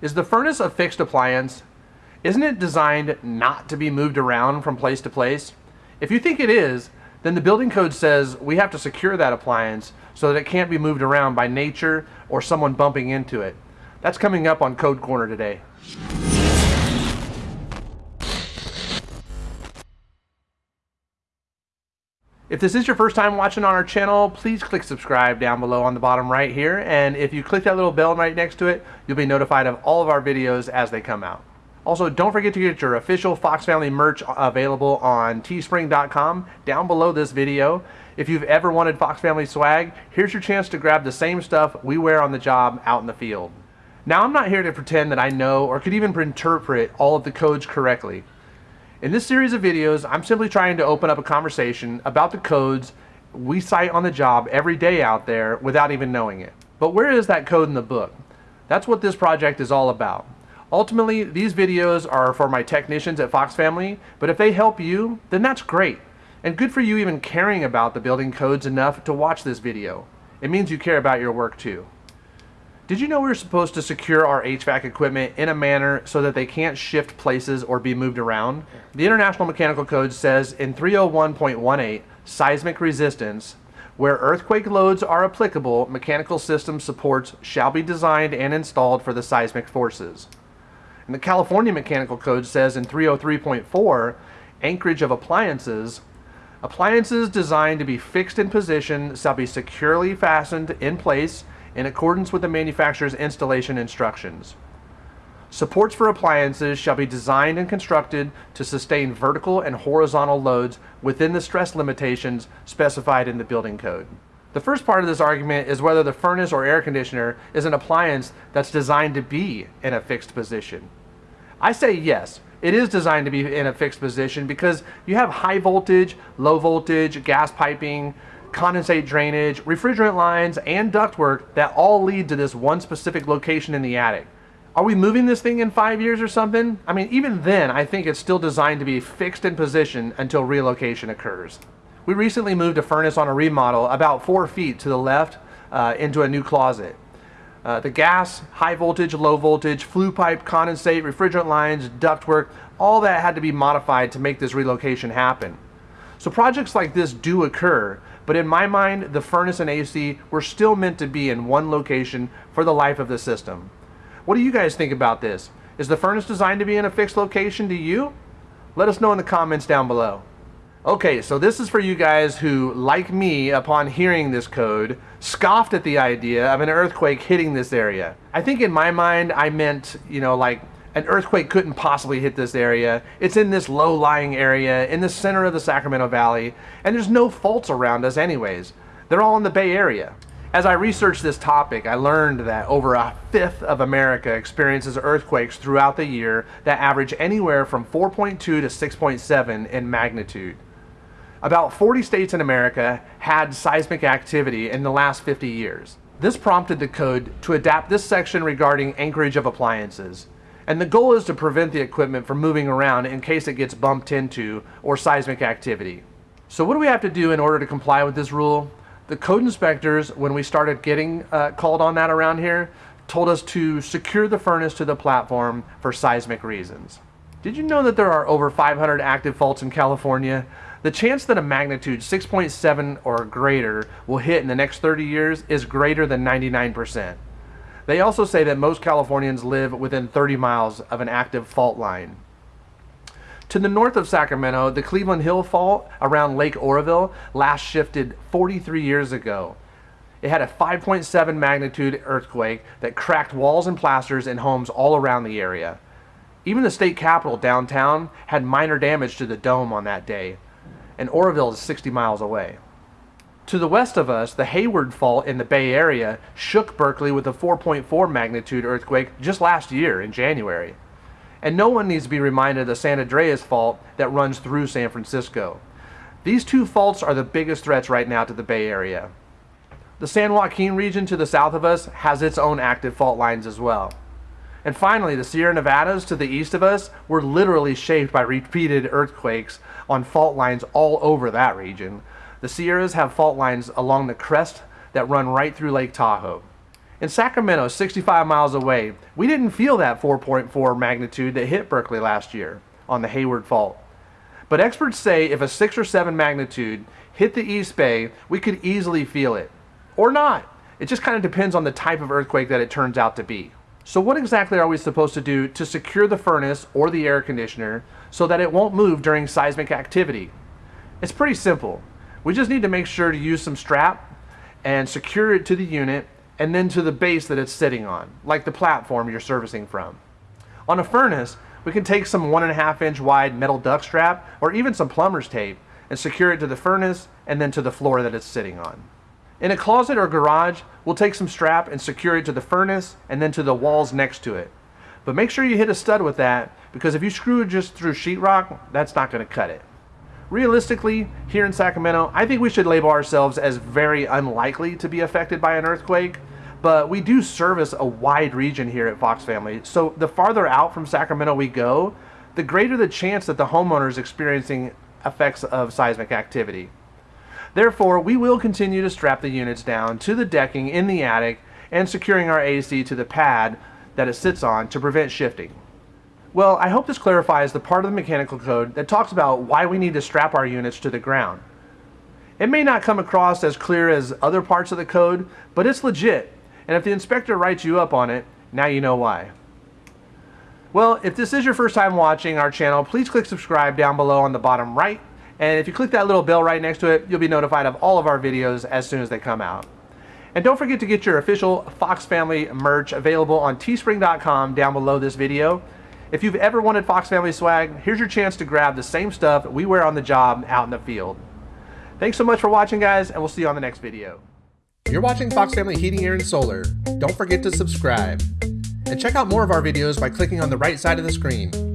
Is the furnace a fixed appliance? Isn't it designed not to be moved around from place to place? If you think it is, then the building code says we have to secure that appliance so that it can't be moved around by nature or someone bumping into it. That's coming up on Code Corner today. If this is your first time watching on our channel, please click subscribe down below on the bottom right here. And if you click that little bell right next to it, you'll be notified of all of our videos as they come out. Also, don't forget to get your official Fox Family merch available on teespring.com down below this video. If you've ever wanted Fox Family swag, here's your chance to grab the same stuff we wear on the job out in the field. Now, I'm not here to pretend that I know or could even interpret all of the codes correctly. In this series of videos, I'm simply trying to open up a conversation about the codes we cite on the job every day out there without even knowing it. But where is that code in the book? That's what this project is all about. Ultimately, these videos are for my technicians at Fox Family, but if they help you, then that's great. And good for you even caring about the building codes enough to watch this video. It means you care about your work too. Did you know we are supposed to secure our HVAC equipment in a manner so that they can't shift places or be moved around? The International Mechanical Code says in 301.18, seismic resistance, where earthquake loads are applicable, mechanical system supports shall be designed and installed for the seismic forces. And the California Mechanical Code says in 303.4, anchorage of appliances, appliances designed to be fixed in position shall be securely fastened in place in accordance with the manufacturer's installation instructions. Supports for appliances shall be designed and constructed to sustain vertical and horizontal loads within the stress limitations specified in the building code. The first part of this argument is whether the furnace or air conditioner is an appliance that's designed to be in a fixed position. I say yes, it is designed to be in a fixed position because you have high voltage, low voltage, gas piping, condensate drainage, refrigerant lines, and ductwork that all lead to this one specific location in the attic. Are we moving this thing in five years or something? I mean, even then, I think it's still designed to be fixed in position until relocation occurs. We recently moved a furnace on a remodel about four feet to the left uh, into a new closet. Uh, the gas, high voltage, low voltage, flue pipe, condensate, refrigerant lines, ductwork, all that had to be modified to make this relocation happen. So projects like this do occur, but in my mind, the furnace and AC were still meant to be in one location for the life of the system. What do you guys think about this? Is the furnace designed to be in a fixed location to you? Let us know in the comments down below. Okay, so this is for you guys who, like me, upon hearing this code, scoffed at the idea of an earthquake hitting this area. I think in my mind, I meant, you know, like an earthquake couldn't possibly hit this area. It's in this low-lying area in the center of the Sacramento Valley, and there's no faults around us anyways. They're all in the Bay Area. As I researched this topic, I learned that over a fifth of America experiences earthquakes throughout the year that average anywhere from 4.2 to 6.7 in magnitude. About 40 states in America had seismic activity in the last 50 years. This prompted the code to adapt this section regarding anchorage of appliances. And the goal is to prevent the equipment from moving around in case it gets bumped into or seismic activity. So what do we have to do in order to comply with this rule? The code inspectors, when we started getting uh, called on that around here, told us to secure the furnace to the platform for seismic reasons. Did you know that there are over 500 active faults in California? The chance that a magnitude 6.7 or greater will hit in the next 30 years is greater than 99%. They also say that most Californians live within 30 miles of an active fault line. To the north of Sacramento, the Cleveland Hill Fault around Lake Oroville last shifted 43 years ago. It had a 5.7 magnitude earthquake that cracked walls and plasters in homes all around the area. Even the state capitol downtown had minor damage to the dome on that day, and Oroville is 60 miles away. To the west of us, the Hayward Fault in the Bay Area shook Berkeley with a 4.4 magnitude earthquake just last year in January. And no one needs to be reminded of the San Andreas Fault that runs through San Francisco. These two faults are the biggest threats right now to the Bay Area. The San Joaquin region to the south of us has its own active fault lines as well. And finally, the Sierra Nevadas to the east of us were literally shaped by repeated earthquakes on fault lines all over that region, the Sierras have fault lines along the crest that run right through Lake Tahoe. In Sacramento, 65 miles away, we didn't feel that 4.4 magnitude that hit Berkeley last year on the Hayward Fault. But experts say if a 6 or 7 magnitude hit the East Bay, we could easily feel it. Or not. It just kind of depends on the type of earthquake that it turns out to be. So what exactly are we supposed to do to secure the furnace or the air conditioner so that it won't move during seismic activity? It's pretty simple. We just need to make sure to use some strap and secure it to the unit and then to the base that it's sitting on, like the platform you're servicing from. On a furnace, we can take some one and a half inch wide metal duct strap or even some plumber's tape and secure it to the furnace and then to the floor that it's sitting on. In a closet or garage, we'll take some strap and secure it to the furnace and then to the walls next to it. But make sure you hit a stud with that because if you screw it just through sheetrock, that's not going to cut it. Realistically, here in Sacramento, I think we should label ourselves as very unlikely to be affected by an earthquake, but we do service a wide region here at Fox Family. So the farther out from Sacramento we go, the greater the chance that the homeowner is experiencing effects of seismic activity. Therefore, we will continue to strap the units down to the decking in the attic and securing our AC to the pad that it sits on to prevent shifting. Well, I hope this clarifies the part of the mechanical code that talks about why we need to strap our units to the ground. It may not come across as clear as other parts of the code, but it's legit, and if the inspector writes you up on it, now you know why. Well, if this is your first time watching our channel, please click subscribe down below on the bottom right, and if you click that little bell right next to it, you'll be notified of all of our videos as soon as they come out. And don't forget to get your official Fox Family merch available on teespring.com down below this video. If you've ever wanted Fox Family swag, here's your chance to grab the same stuff we wear on the job out in the field. Thanks so much for watching, guys, and we'll see you on the next video. You're watching Fox Family Heating, Air, and Solar. Don't forget to subscribe. And check out more of our videos by clicking on the right side of the screen.